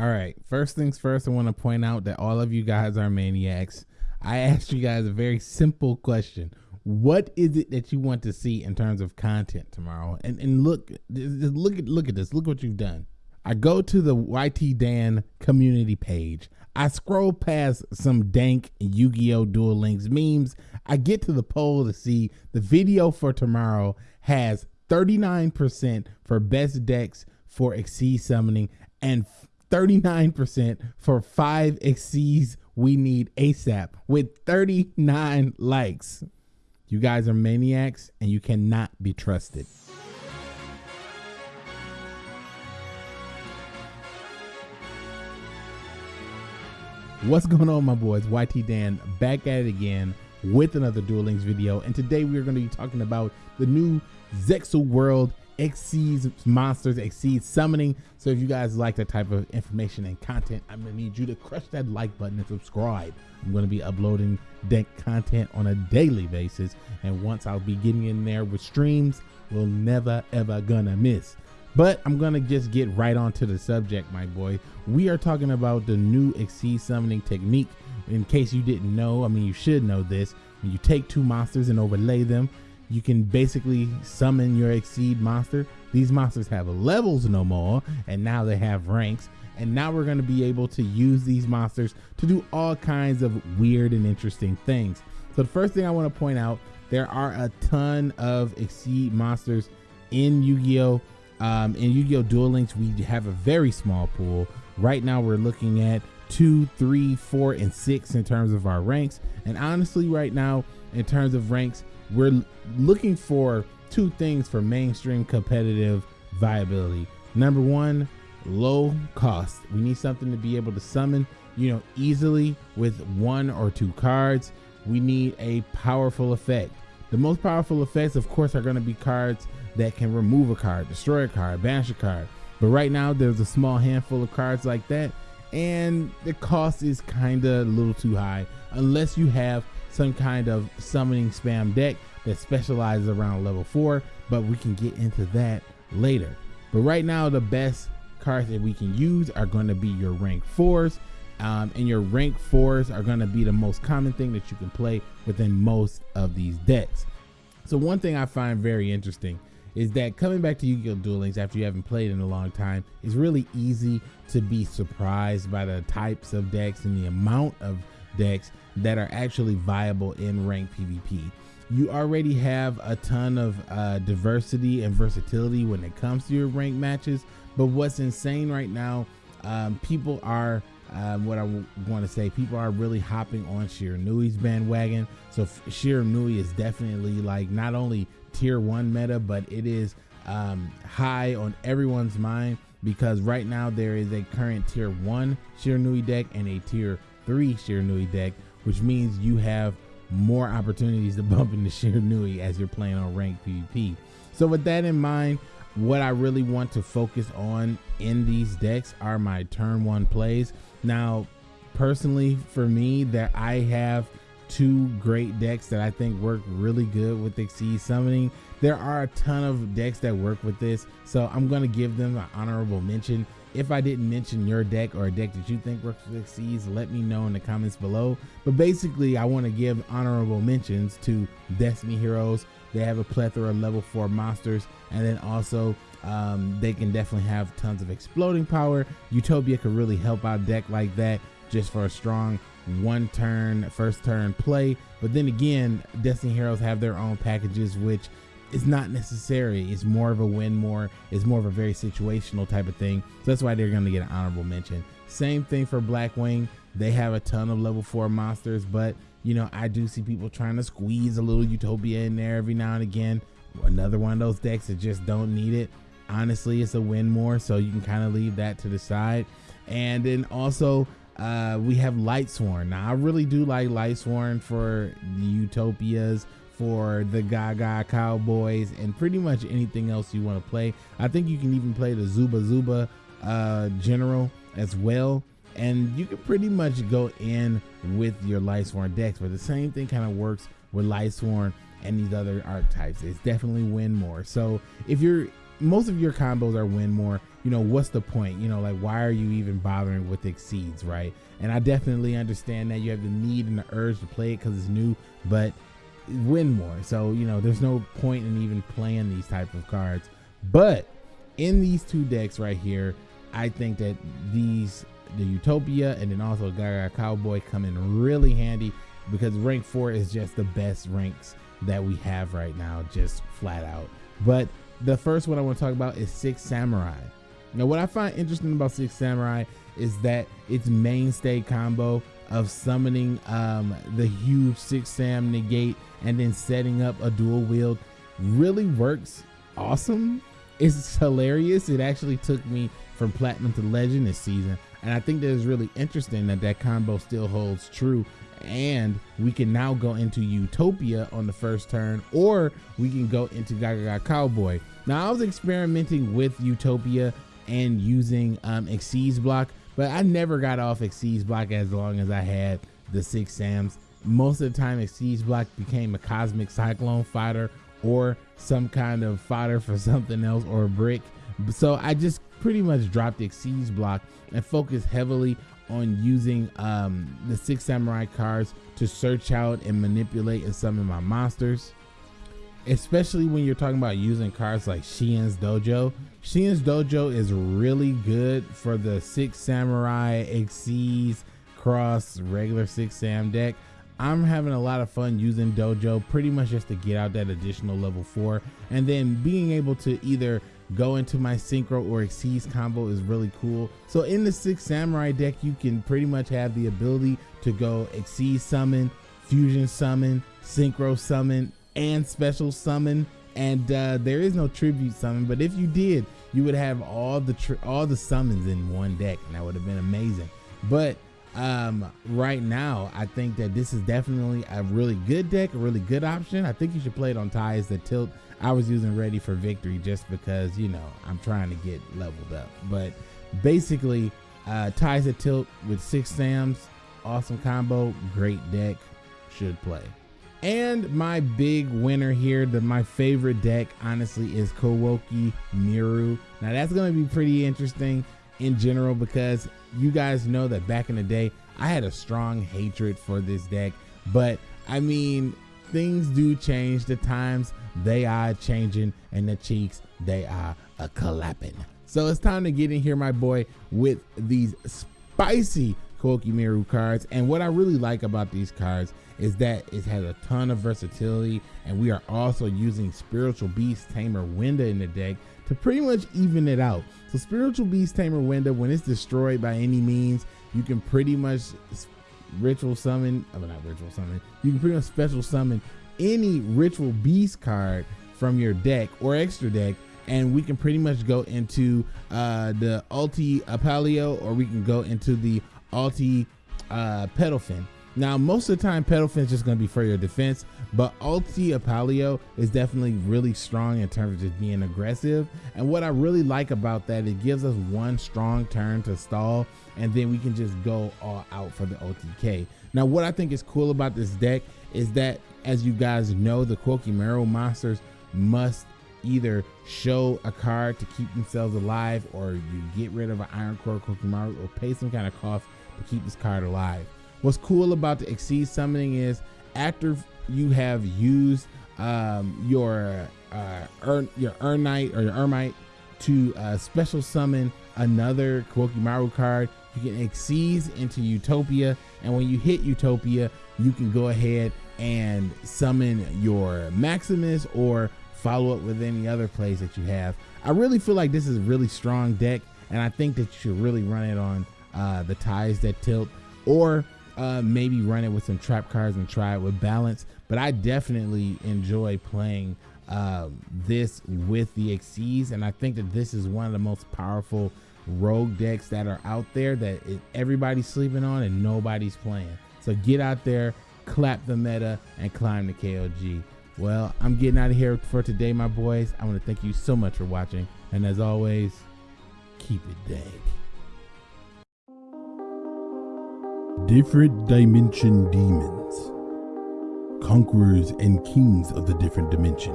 All right. First things first, I want to point out that all of you guys are maniacs. I asked you guys a very simple question. What is it that you want to see in terms of content tomorrow? And and look, look at look at this. Look what you've done. I go to the YT Dan community page. I scroll past some dank Yu-Gi-Oh! Duel Links memes. I get to the poll to see the video for tomorrow has 39% for best decks for Xyz summoning and 39% for five Xyz we need ASAP with 39 likes. You guys are maniacs and you cannot be trusted. What's going on, my boys? YT Dan back at it again with another Duel Links video. And today we're going to be talking about the new Zexal World Xyz monsters, Xyz summoning. So if you guys like that type of information and content, I'm gonna need you to crush that like button and subscribe. I'm gonna be uploading deck content on a daily basis. And once I'll be getting in there with streams, we'll never ever gonna miss. But I'm gonna just get right onto the subject, my boy. We are talking about the new Xyz summoning technique. In case you didn't know, I mean you should know this. When you take two monsters and overlay them, you can basically summon your Xyz monster. These monsters have levels no more, and now they have ranks. And now we're going to be able to use these monsters to do all kinds of weird and interesting things. So the first thing I want to point out, there are a ton of Xyz monsters in Yu-Gi-Oh! Um, in Yu-Gi-Oh! Duel Links, we have a very small pool. Right now, we're looking at two, three, four, and six in terms of our ranks. And honestly, right now, in terms of ranks, we're looking for two things for mainstream competitive viability. Number one, low cost. We need something to be able to summon, you know, easily with one or two cards. We need a powerful effect. The most powerful effects, of course, are going to be cards that can remove a card, destroy a card, banish a card. But right now, there's a small handful of cards like that, and the cost is kind of a little too high unless you have some kind of summoning spam deck that specializes around level 4, but we can get into that later. But right now, the best cards that we can use are going to be your rank 4s. Um, and your rank 4s are going to be the most common thing that you can play within most of these decks. So one thing I find very interesting is that coming back to Yu-Gi-Oh! Duel after you haven't played in a long time is really easy to be surprised by the types of decks and the amount of decks that are actually viable in ranked PvP. You already have a ton of uh, diversity and versatility when it comes to your ranked matches, but what's insane right now, um, people are um, what I want to say, people are really hopping on Shiranui's bandwagon. So Shiranui is definitely like not only tier one meta, but it is um, high on everyone's mind because right now there is a current tier one Shiranui deck and a tier three Shiranui deck, which means you have more opportunities to bump into Shiranui as you're playing on ranked PvP. So with that in mind, what I really want to focus on in these decks are my turn one plays. Now, personally for me, that I have two great decks that I think work really good with Xyz Summoning. There are a ton of decks that work with this, so I'm going to give them an honorable mention. If I didn't mention your deck or a deck that you think works with Xyz, let me know in the comments below. But basically, I want to give honorable mentions to Destiny Heroes. They have a plethora of level 4 monsters, and then also um, they can definitely have tons of exploding power. Utopia could really help out deck like that just for a strong one turn, first turn play. But then again, Destiny Heroes have their own packages, which is not necessary. It's more of a win more. It's more of a very situational type of thing. So that's why they're going to get an honorable mention. Same thing for Blackwing. They have a ton of level four monsters, but you know, I do see people trying to squeeze a little Utopia in there every now and again. Another one of those decks that just don't need it. Honestly, it's a win more, so you can kind of leave that to the side. And then also, uh, we have Lightsworn. Now, I really do like Lightsworn for the Utopias, for the Gagaga Cowboys, and pretty much anything else you want to play. I think you can even play the Zuba Zuba uh, General as well. And you can pretty much go in with your Lightsworn decks, but the same thing kind of works with Lightsworn and these other archetypes. It's definitely win more. So if you're most of your combos are win more you know, what's the point? You know, like why are you even bothering with Xyz, right? And I definitely understand that you have the need and the urge to play it because it's new, but win more. So you know, there's no point in even playing these type of cards. But in these two decks right here, I think that these the Utopia and then also Gagaga Cowboy come in really handy because rank four is just the best ranks that we have right now, just flat out. But the first one I want to talk about is Six Samurai. Now, what I find interesting about Six Samurai is that its mainstay combo of summoning um, the huge Six Sam negate and then setting up a dual wield really works awesome. It's hilarious. It actually took me from platinum to legend this season. And I think that is really interesting that that combo still holds true. And we can now go into Utopia on the first turn, or we can go into Gaga Gaga Cowboy. Now, I was experimenting with Utopia and using um, Xyz block, but I never got off Xyz block as long as I had the six Sams. Most of the time, Xyz block became a Cosmic Cyclone fighter or some kind of fodder for something else or a brick. So I just pretty much dropped Xyz block and focused heavily on using um, the six samurai cards to search out and manipulate and summon my monsters. Especially when you're talking about using cards like Shien's Dojo. Shien's Dojo is really good for the six samurai Xyz cross regular six sam deck. I'm having a lot of fun using Dojo pretty much just to get out that additional level four and then being able to either go into my synchro or Xyz combo is really cool. So in the six samurai deck, you can pretty much have the ability to go Xyz summon, fusion summon, synchro summon, and special summon. And uh, there is no tribute summon, but if you did, you would have all the all the summons in one deck, and that would have been amazing. But um, right now, I think that this is definitely a really good deck, a really good option. I think you should play it on ties that tilt. I was using Ready for Victory just because, you know, I'm trying to get leveled up. But basically, uh, ties that tilt with six Sams, awesome combo, great deck, should play. And my big winner here, the my favorite deck, honestly, is Koa'ki Meiru. Now that's gonna be pretty interesting in general because you guys know that back in the day I had a strong hatred for this deck, but I mean things do change. The times they are changing, and the cheeks they are a clapping. So it's time to get in here, my boy, with these spicy Koa'ki Meiru cards. And what I really like about these cards is that it has a ton of versatility, and we are also using Spiritual Beast Tamer Winda in the deck to pretty much even it out. So Spiritual Beast Tamer Winda, when it's destroyed by any means, you can pretty much ritual summon, I mean not ritual summon, you can pretty much special summon any ritual beast card from your deck or extra deck and we can pretty much go into uh, the Ulti Apelio or we can go into the Ulti uh, Pettlephin. Now, most of the time, Pettlephin is just going to be for your defense, but Ulti Apelio is definitely really strong in terms of just being aggressive. And what I really like about that, it gives us one strong turn to stall, and then we can just go all out for the OTK. Now, what I think is cool about this deck is that, as you guys know, the Koa'ki Meiru monsters must either show a card to keep themselves alive, or you get rid of an Iron Core Koa'ki Meiru, or pay some kind of cost to keep this card alive. What's cool about the Xyz summoning is after you have used um, your uh, Ur your Urnight or your Ermite to uh, special summon another Koa'ki Meiru card, you can Xyz into Utopia, and when you hit Utopia, you can go ahead and summon your Maximus or follow up with any other plays that you have. I really feel like this is a really strong deck, and I think that you should really run it on uh, the ties that tilt, or uh, maybe run it with some trap cards and try it with balance. But I definitely enjoy playing um, this with the Xyz, and I think that this is one of the most powerful rogue decks that are out there that it, everybody's sleeping on and nobody's playing. So get out there, clap the meta, and climb the KOG. Well, I'm getting out of here for today, my boys. I want to thank you so much for watching, and as always, keep it dank. Different Dimension Demons Conquerors and Kings of the Different Dimension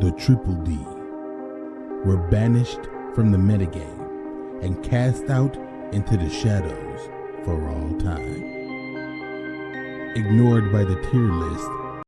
The Triple D were banished from the metagame and cast out into the shadows for all time. Ignored by the tier list